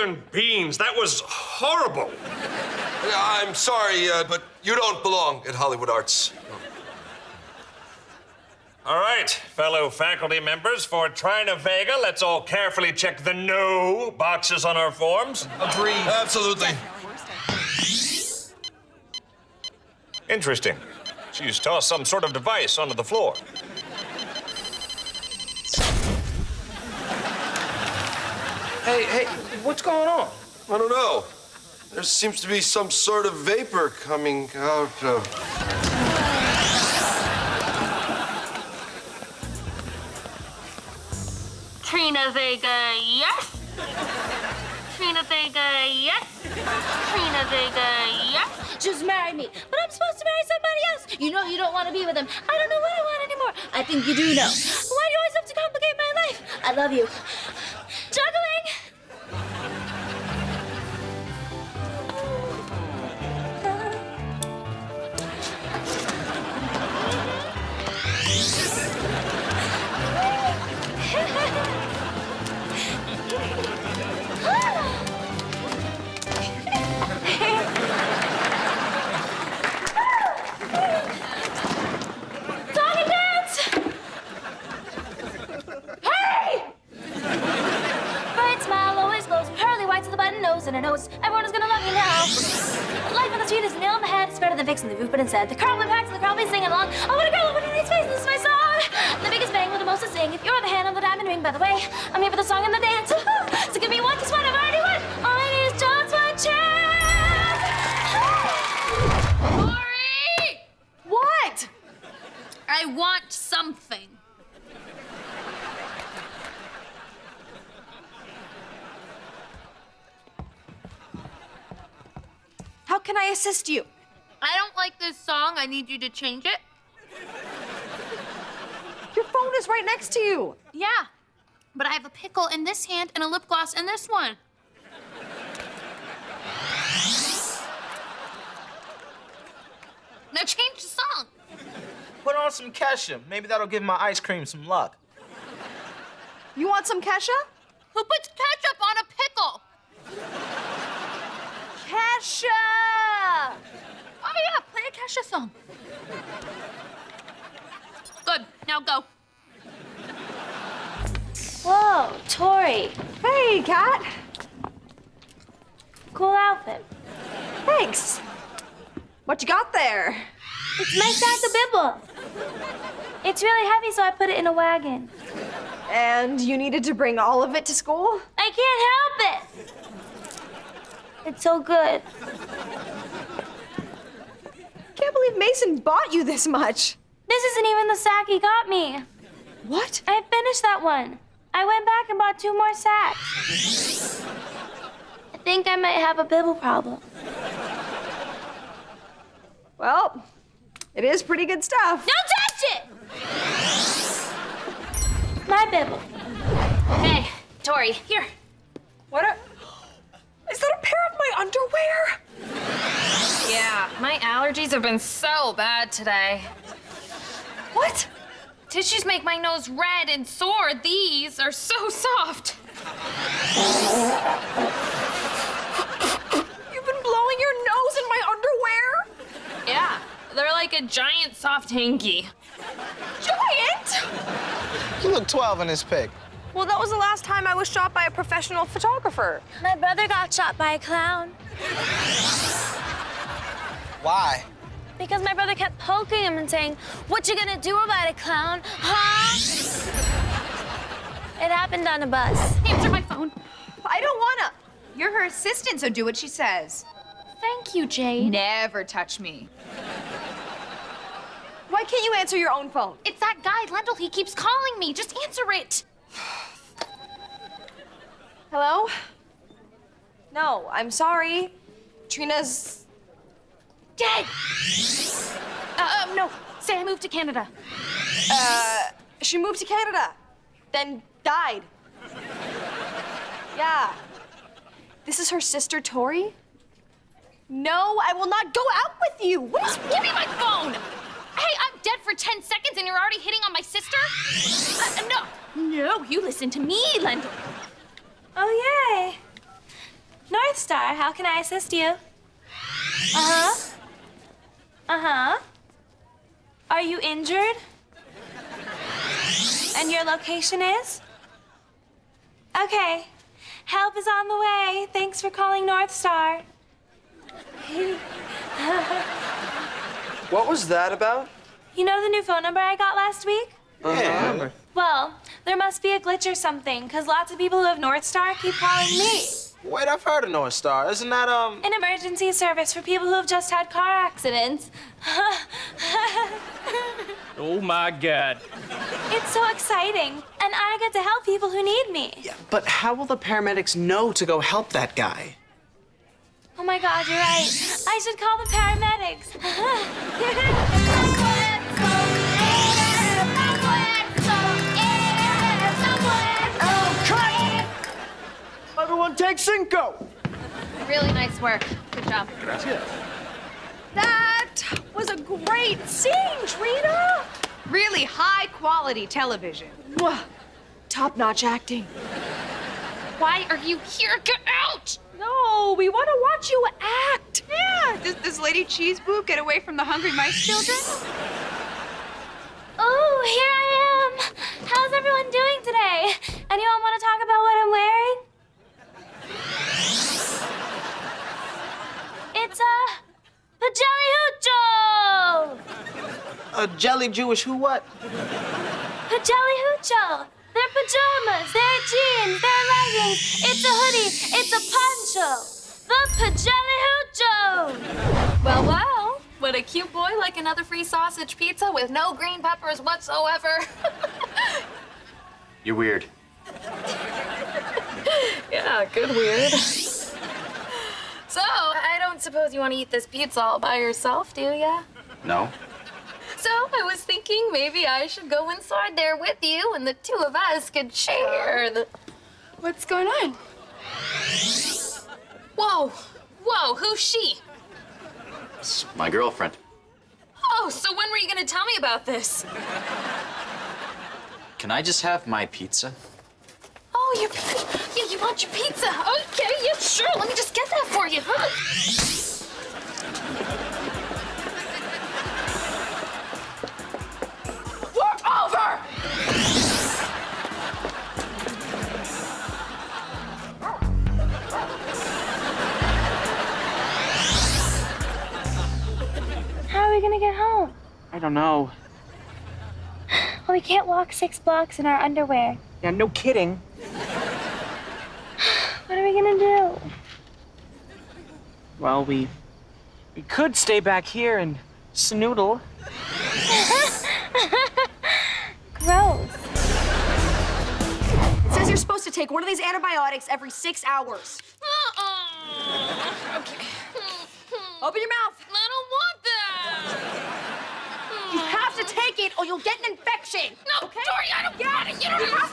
northern beans. That was horrible. I'm sorry, uh, but you don't belong at Hollywood Arts. All right, fellow faculty members, for Trina Vega, let's all carefully check the no boxes on our forms. Agreed. Absolutely. Interesting. She's tossed some sort of device onto the floor. Hey, hey, what's going on? I don't know. There seems to be some sort of vapor coming out of. Trina Vega, yes. Trina Vega, yes. Trina Vega, yes. Just marry me. But I'm supposed to marry somebody else. You know you don't want to be with him. I don't know what I want anymore. I think you do know. Why do you always have to complicate my life? I love you. Juggling! And a nose. Everyone is gonna love you now. Life on the street is nail in the head. It's better than fixing the roof, but instead, the crowd will packs and the crowd will be singing along. I want a girl with a nice face, this is my song. The biggest bang with the most to sing. If you're the hand on the diamond ring, by the way, I'm here for the song and the dance. So give me one, just one, I've already won. All I need is just one chance. Tori! What? I want something. Can I assist you? I don't like this song. I need you to change it. Your phone is right next to you. Yeah. But I have a pickle in this hand and a lip gloss in this one. Now change the song. Put on some Kesha. Maybe that'll give my ice cream some luck. You want some Kesha? Who puts ketchup on a pickle? Kesha! Oh yeah, play a Kesha song. Good. Now go. Whoa, Tori. Hey, Cat. Cool outfit. Thanks. What you got there? It's my sack of bibble. It's really heavy, so I put it in a wagon. And you needed to bring all of it to school? I can't help it. It's so good. Can't believe Mason bought you this much. This isn't even the sack he got me. What? I finished that one. I went back and bought two more sacks. I think I might have a bibble problem. Well, it is pretty good stuff. Don't touch it! My bibble. Hey, Tori, here. What a... Is that a pair of my underwear? Yeah, my allergies have been so bad today. What? Tissues make my nose red and sore. These are so soft. You've been blowing your nose in my underwear? Yeah, they're like a giant soft hanky. Giant! You look 12 in this pic. Well, that was the last time I was shot by a professional photographer. My brother got shot by a clown Why? because my brother kept poking him and saying, What you gonna do about it, clown? Huh? It happened on a bus. Answer my phone. I don't wanna. You're her assistant, so do what she says. Thank you, Jade. Never touch me. Why can't you answer your own phone? It's that guy, Lendl. He keeps calling me. Just answer it. Hello? No, I'm sorry. Trina's. Dead. Uh, um, no. Say I moved to Canada. Uh, she moved to Canada, then died. Yeah. This is her sister, Tori? No, I will not go out with you. What is. Give me my phone. Hey, I'm dead for 10 seconds and you're already hitting on my sister? Uh, no. No, you listen to me, Lendl. Oh, yay. North Star, how can I assist you? Uh huh. Uh huh. Are you injured? And your location is? Okay. Help is on the way. Thanks for calling North Star. What was that about? You know the new phone number I got last week? Yeah. Well, there must be a glitch or something, because lots of people who have North Star keep calling me. Wait, I've heard of North Star. Isn't that, um... An emergency service for people who have just had car accidents. Oh my God. it's so exciting, and I get to help people who need me. Yeah, but how will the paramedics know to go help that guy? Oh my god, you're right. I should call the paramedics. Everyone take Cinco! Really nice work. Good job. That was a great scene, Trina. Really high quality television. Top-notch acting. Why are you here? Get out! No, we want to watch you act. Yeah, does this Lady Cheese Boob get away from the hungry mice children? oh, here I am. How's everyone doing today? Anyone want to talk about what I'm wearing? Pajelli hoocho. A jelly Jewish who what? Pajelli hoocho. They're pajamas, they're jeans, they're leggings. It's a hoodie, it's a poncho. The pajelli hoocho. Well, well. Would a cute boy like another free sausage pizza with no green peppers whatsoever? You're weird. yeah, good weird. So, I don't suppose you want to eat this pizza all by yourself, do ya? No? So, I was thinking maybe I should go inside there with you and the two of us could share the. What's going on? Whoa! Whoa, who's she? It's my girlfriend. Oh, so when were you gonna tell me about this? Can I just have my pizza? Oh, your pi- yeah, you want your pizza? Okay, yeah, sure. Let me just get that for you. Huh? We're over. How are we gonna get home? I don't know. Well, we can't walk six blocks in our underwear. Yeah, no kidding. What are we gonna do? Well, we we could stay back here and snoodle. Gross. It says you're supposed to take one of these antibiotics every six hours. Uh-uh. Okay. Open your mouth. I don't want that. You have to take it or you'll get an infection. No, okay? Tori, I don't want it. You don't You have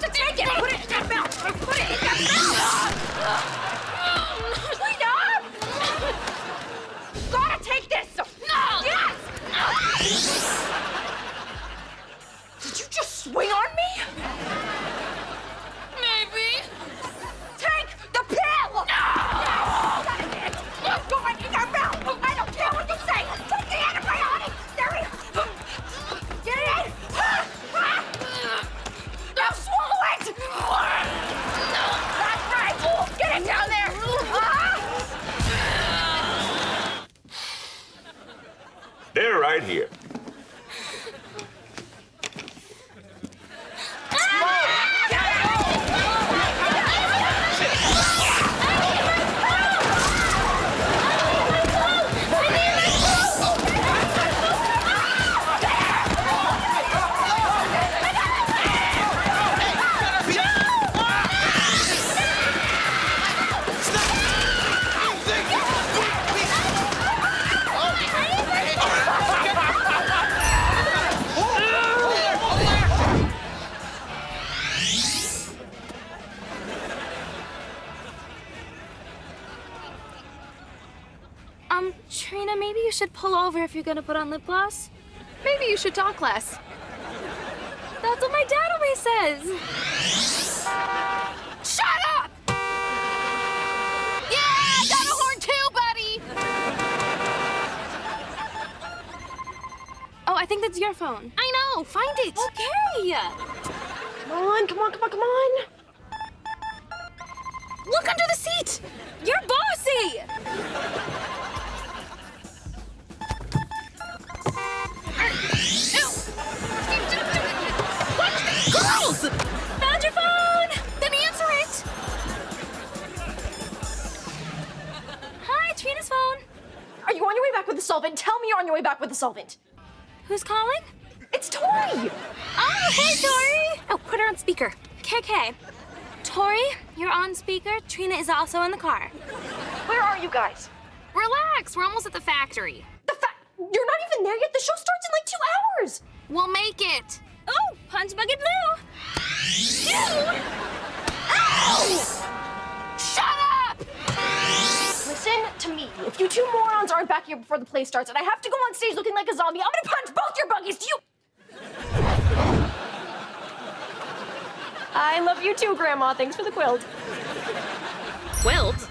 over if you're gonna put on lip gloss. Maybe you should talk less. That's what my dad always says. Shut up! Yeah, got a horn too, buddy! Oh, I think that's your phone. I know, find it. Okay. Come on, come on, come on, come on. Look under the seat! You're bossy! Solvent? Tell me you're on your way back with the solvent. Who's calling? It's Tori. Oh, hey, Tori. Oh, put her on speaker. KK. Tori, you're on speaker. Trina is also in the car. Where are you guys? Relax. We're almost at the factory. The fa- You're not even there yet. The show starts in like two hours. We'll make it. Oh, Punch Bucket Blue. If you two morons aren't back here before the play starts and I have to go on stage looking like a zombie, I'm gonna punch both your buggies. Do you? I love you too, Grandma. Thanks for the quilt. Quilt?